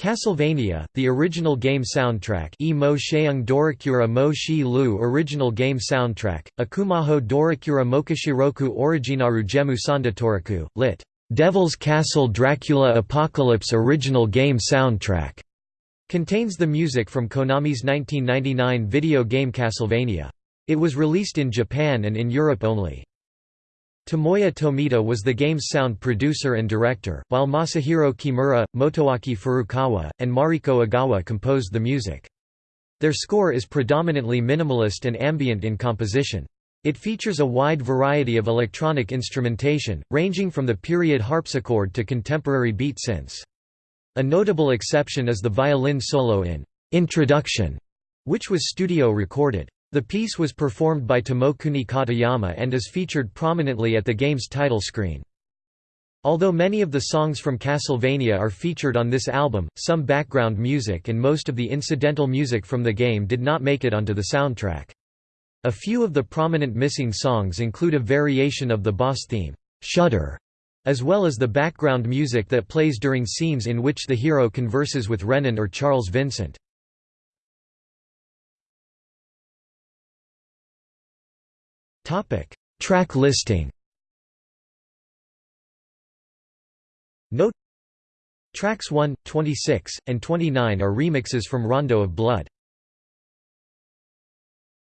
Castlevania, the original game soundtrack E mo sheung dorikura mo shi lu original game soundtrack, Akumaho dorikura mokashiroku originaru gemu sandatoriku, lit. Devil's Castle Dracula Apocalypse original game soundtrack, contains the music from Konami's 1999 video game Castlevania. It was released in Japan and in Europe only. Tomoya Tomita was the game's sound producer and director, while Masahiro Kimura, Motoaki Furukawa, and Mariko Agawa composed the music. Their score is predominantly minimalist and ambient in composition. It features a wide variety of electronic instrumentation, ranging from the period harpsichord to contemporary beat synths. A notable exception is the violin solo in Introduction, which was studio recorded. The piece was performed by Tomokuni Katayama and is featured prominently at the game's title screen. Although many of the songs from Castlevania are featured on this album, some background music and most of the incidental music from the game did not make it onto the soundtrack. A few of the prominent missing songs include a variation of the boss theme, Shudder, as well as the background music that plays during scenes in which the hero converses with Renon or Charles Vincent. Track listing. Note. Tracks 1, 26, and 29 are remixes from Rondo of Blood.